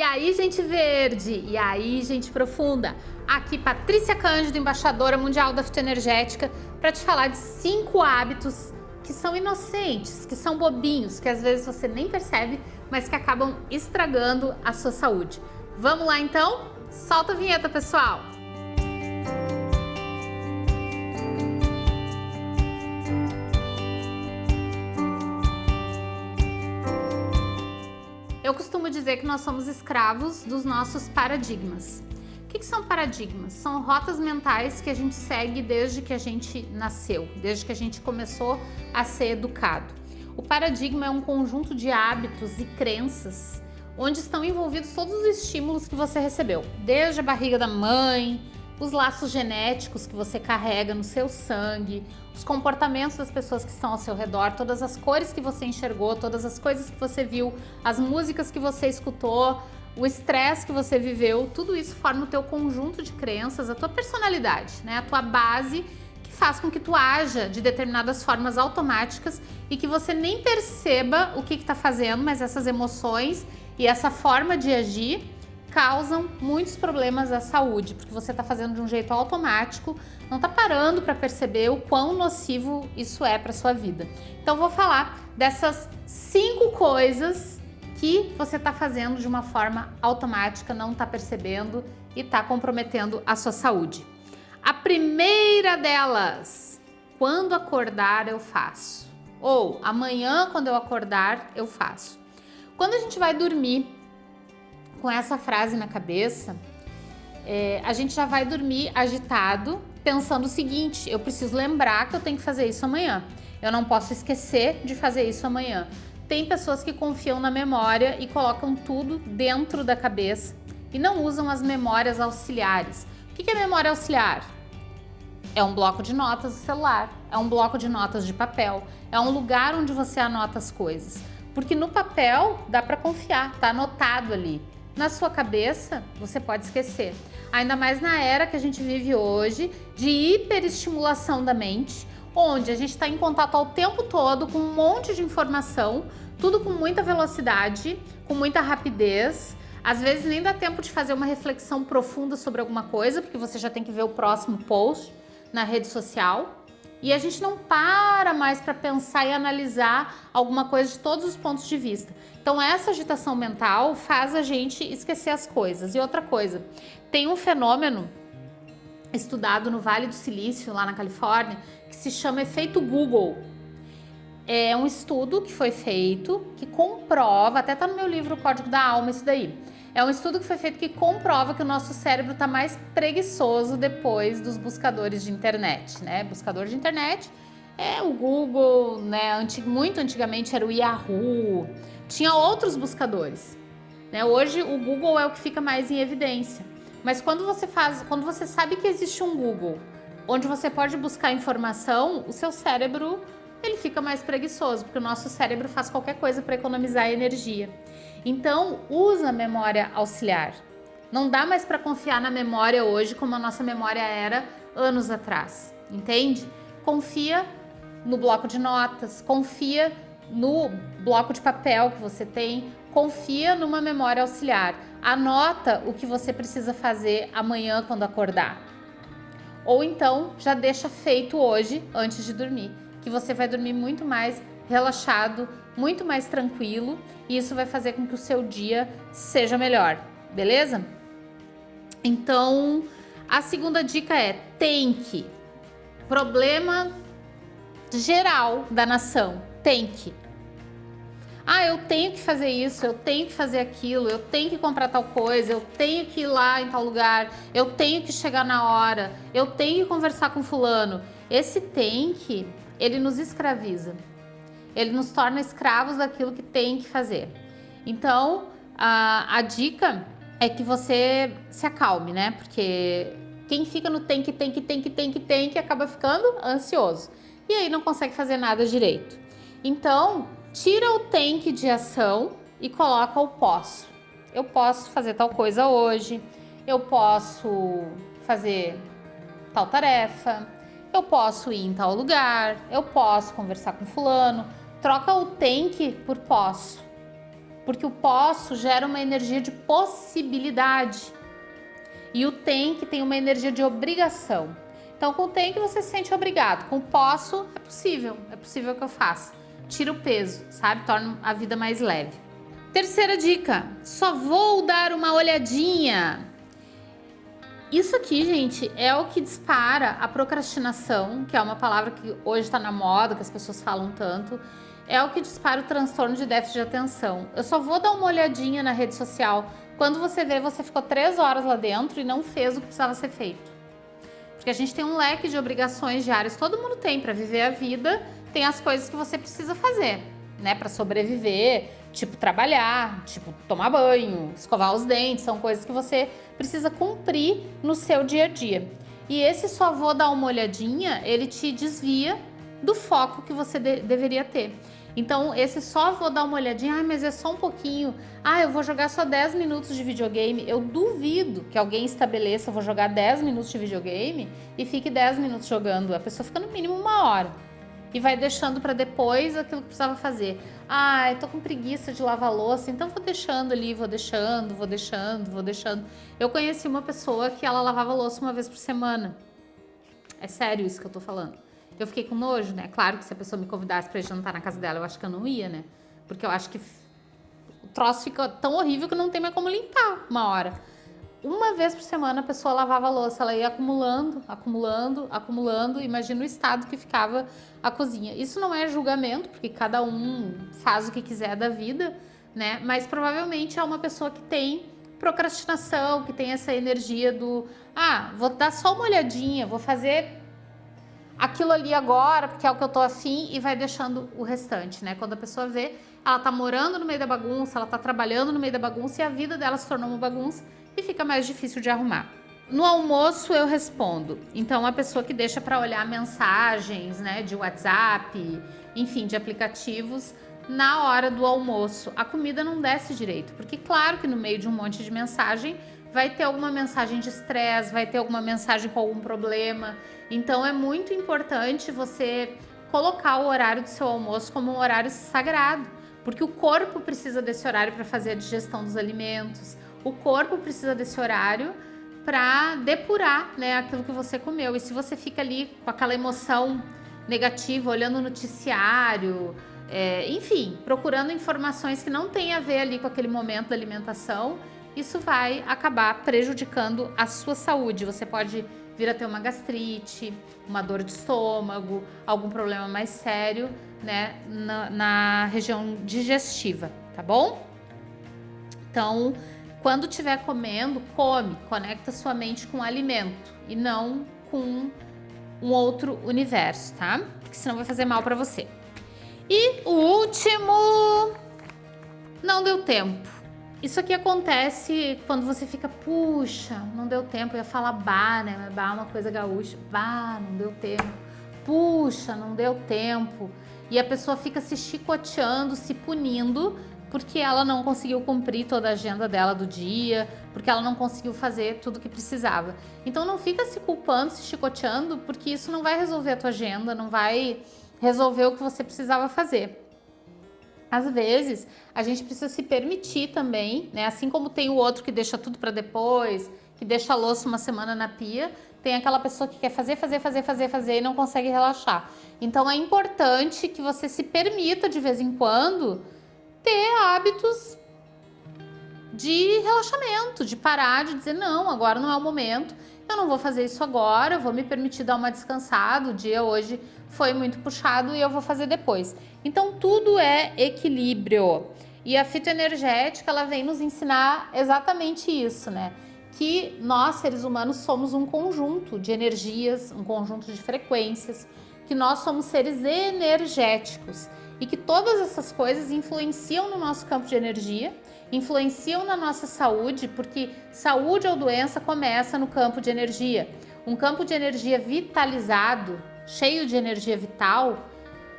E aí, gente verde? E aí, gente profunda? Aqui, Patrícia Cândido, embaixadora mundial da fitoenergética, para te falar de cinco hábitos que são inocentes, que são bobinhos, que às vezes você nem percebe, mas que acabam estragando a sua saúde. Vamos lá então? Solta a vinheta, pessoal! Dizer que nós somos escravos dos nossos paradigmas. O que, que, são paradigmas? São rotas mentais que a gente segue desde que a gente nasceu, desde que a gente começou a ser educado. O paradigma é um conjunto de hábitos e crenças onde estão envolvidos todos os estímulos que você recebeu, desde a barriga da mãe, os laços genéticos que você carrega no seu sangue, os comportamentos das pessoas que estão ao seu redor, todas as cores que você enxergou, todas as coisas que você viu, as músicas que você escutou, o estresse que você viveu, tudo isso forma o teu conjunto de crenças, a tua personalidade, né? a tua base que faz com que tu haja de determinadas formas automáticas e que você nem perceba o que está fazendo, mas essas emoções e essa forma de agir causam muitos problemas à saúde, porque você está fazendo de um jeito automático, não está parando para perceber o quão nocivo isso é para sua vida. Então vou falar dessas cinco coisas que você está fazendo de uma forma automática, não está percebendo e está comprometendo a sua saúde. A primeira delas, quando acordar eu faço. Ou amanhã quando eu acordar eu faço. Quando a gente vai dormir, com essa frase na cabeça, é, a gente já vai dormir agitado, pensando o seguinte, eu preciso lembrar que eu tenho que fazer isso amanhã. Eu não posso esquecer de fazer isso amanhã. Tem pessoas que confiam na memória e colocam tudo dentro da cabeça e não usam as memórias auxiliares. O que é memória auxiliar? É um bloco de notas do celular, é um bloco de notas de papel, é um lugar onde você anota as coisas. Porque no papel dá para confiar, tá anotado ali na sua cabeça, você pode esquecer. Ainda mais na era que a gente vive hoje de hiperestimulação da mente, onde a gente está em contato ao tempo todo com um monte de informação, tudo com muita velocidade, com muita rapidez. Às vezes nem dá tempo de fazer uma reflexão profunda sobre alguma coisa, porque você já tem que ver o próximo post na rede social. E a gente não para mais para pensar e analisar alguma coisa de todos os pontos de vista. Então essa agitação mental faz a gente esquecer as coisas. E outra coisa, tem um fenômeno estudado no Vale do Silício, lá na Califórnia, que se chama efeito Google. É um estudo que foi feito, que comprova, até tá no meu livro Código da Alma isso daí, é um estudo que foi feito que comprova que o nosso cérebro está mais preguiçoso depois dos buscadores de internet, né? Buscador de internet é o Google, né? Muito antigamente era o Yahoo, tinha outros buscadores. Né? Hoje o Google é o que fica mais em evidência. Mas quando você faz, quando você sabe que existe um Google onde você pode buscar informação, o seu cérebro ele fica mais preguiçoso, porque o nosso cérebro faz qualquer coisa para economizar energia. Então, usa a memória auxiliar. Não dá mais para confiar na memória hoje como a nossa memória era anos atrás, entende? Confia no bloco de notas, confia no bloco de papel que você tem, confia numa memória auxiliar. Anota o que você precisa fazer amanhã quando acordar. Ou então já deixa feito hoje antes de dormir que você vai dormir muito mais relaxado, muito mais tranquilo e isso vai fazer com que o seu dia seja melhor, beleza? Então, a segunda dica é tem que. Problema geral da nação, tem que. Ah, eu tenho que fazer isso, eu tenho que fazer aquilo, eu tenho que comprar tal coisa, eu tenho que ir lá em tal lugar, eu tenho que chegar na hora, eu tenho que conversar com fulano. Esse tem que ele nos escraviza. Ele nos torna escravos daquilo que tem que fazer. Então, a, a dica é que você se acalme, né? Porque quem fica no tem que, tem que, tem que, tem que, tem que, acaba ficando ansioso. E aí não consegue fazer nada direito. Então, tira o tem que de ação e coloca o posso. Eu posso fazer tal coisa hoje, eu posso fazer tal tarefa, eu posso ir em tal lugar, eu posso conversar com fulano. Troca o tem que por posso. porque o posso gera uma energia de possibilidade e o tem que tem uma energia de obrigação. Então, com o tem que você se sente obrigado, com o posso é possível, é possível que eu faça. Tira o peso, sabe? Torna a vida mais leve. Terceira dica, só vou dar uma olhadinha. Isso aqui, gente, é o que dispara a procrastinação, que é uma palavra que hoje está na moda, que as pessoas falam tanto. É o que dispara o transtorno de déficit de atenção. Eu só vou dar uma olhadinha na rede social quando você vê, você ficou três horas lá dentro e não fez o que precisava ser feito. Porque a gente tem um leque de obrigações diárias, todo mundo tem para viver a vida, tem as coisas que você precisa fazer, né, para sobreviver, tipo trabalhar, tipo tomar banho, escovar os dentes, são coisas que você precisa cumprir no seu dia a dia. E esse só vou dar uma olhadinha, ele te desvia do foco que você de deveria ter. Então, esse só vou dar uma olhadinha, ah, mas é só um pouquinho. Ah, eu vou jogar só 10 minutos de videogame. Eu duvido que alguém estabeleça, vou jogar 10 minutos de videogame e fique 10 minutos jogando. A pessoa fica no mínimo uma hora. E vai deixando para depois aquilo que precisava fazer. Ah, eu tô com preguiça de lavar louça, então vou deixando ali, vou deixando, vou deixando, vou deixando. Eu conheci uma pessoa que ela lavava louça uma vez por semana. É sério isso que eu tô falando. Eu fiquei com nojo, né? Claro que se a pessoa me convidasse pra jantar na casa dela, eu acho que eu não ia, né? Porque eu acho que o troço fica tão horrível que não tem mais como limpar uma hora. Uma vez por semana a pessoa lavava a louça, ela ia acumulando, acumulando, acumulando. Imagina o estado que ficava a cozinha. Isso não é julgamento, porque cada um faz o que quiser da vida, né? Mas provavelmente é uma pessoa que tem procrastinação, que tem essa energia do ah, vou dar só uma olhadinha, vou fazer aquilo ali agora, porque é o que eu tô afim, e vai deixando o restante, né? Quando a pessoa vê, ela tá morando no meio da bagunça, ela tá trabalhando no meio da bagunça e a vida dela se tornou uma bagunça e fica mais difícil de arrumar. No almoço eu respondo. Então a pessoa que deixa para olhar mensagens, né, de WhatsApp, enfim, de aplicativos na hora do almoço. A comida não desce direito, porque claro que no meio de um monte de mensagem vai ter alguma mensagem de estresse, vai ter alguma mensagem com algum problema. Então é muito importante você colocar o horário do seu almoço como um horário sagrado, porque o corpo precisa desse horário para fazer a digestão dos alimentos, o corpo precisa desse horário para depurar né, aquilo que você comeu. E se você fica ali com aquela emoção negativa, olhando o noticiário, é, enfim, procurando informações que não tem a ver ali com aquele momento da alimentação, isso vai acabar prejudicando a sua saúde. Você pode vir a ter uma gastrite, uma dor de estômago, algum problema mais sério, né, na, na região digestiva, tá bom? Então, quando estiver comendo, come, conecta sua mente com o alimento e não com um outro universo, tá? Porque senão vai fazer mal para você. E o último, não deu tempo. Isso aqui acontece quando você fica, puxa, não deu tempo, eu ia falar bah, né? Bah é uma coisa gaúcha. Bah, não deu tempo. Puxa, não deu tempo. E a pessoa fica se chicoteando, se punindo, porque ela não conseguiu cumprir toda a agenda dela do dia, porque ela não conseguiu fazer tudo o que precisava. Então não fica se culpando, se chicoteando, porque isso não vai resolver a tua agenda, não vai resolver o que você precisava fazer. Às vezes, a gente precisa se permitir também, né? Assim como tem o outro que deixa tudo para depois, que deixa a louça uma semana na pia, tem aquela pessoa que quer fazer, fazer, fazer, fazer, fazer e não consegue relaxar. Então é importante que você se permita de vez em quando ter hábitos de relaxamento, de parar, de dizer não, agora não é o momento, eu não vou fazer isso agora, eu vou me permitir dar uma descansada, o dia hoje foi muito puxado e eu vou fazer depois. Então tudo é equilíbrio. E a fitoenergética, ela vem nos ensinar exatamente isso, né? Que nós, seres humanos, somos um conjunto de energias, um conjunto de frequências, que nós somos seres energéticos e que todas essas coisas influenciam no nosso campo de energia, influenciam na nossa saúde, porque saúde ou doença começa no campo de energia. Um campo de energia vitalizado, cheio de energia vital,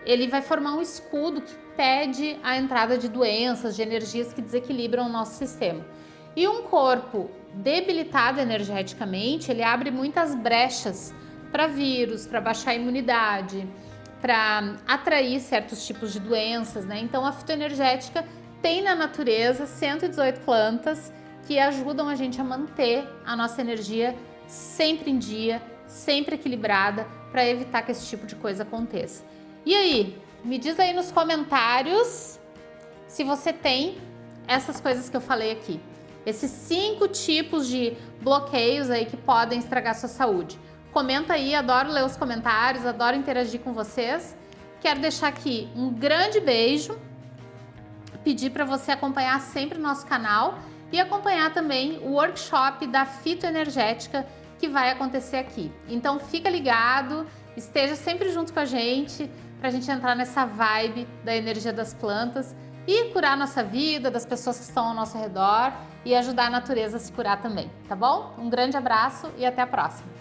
ele vai formar um escudo que impede a entrada de doenças, de energias que desequilibram o nosso sistema. E um corpo debilitado energeticamente, ele abre muitas brechas para vírus, para baixar a imunidade, para atrair certos tipos de doenças, né? Então a fitoenergética tem na natureza 118 plantas que ajudam a gente a manter a nossa energia sempre em dia, sempre equilibrada, para evitar que esse tipo de coisa aconteça. E aí, me diz aí nos comentários se você tem essas coisas que eu falei aqui. Esses cinco tipos de bloqueios aí que podem estragar sua saúde. Comenta aí, adoro ler os comentários, adoro interagir com vocês. Quero deixar aqui um grande beijo, pedir para você acompanhar sempre o nosso canal e acompanhar também o workshop da fitoenergética que vai acontecer aqui. Então fica ligado, esteja sempre junto com a gente para a gente entrar nessa vibe da energia das plantas e curar nossa vida, das pessoas que estão ao nosso redor e ajudar a natureza a se curar também, tá bom? Um grande abraço e até a próxima!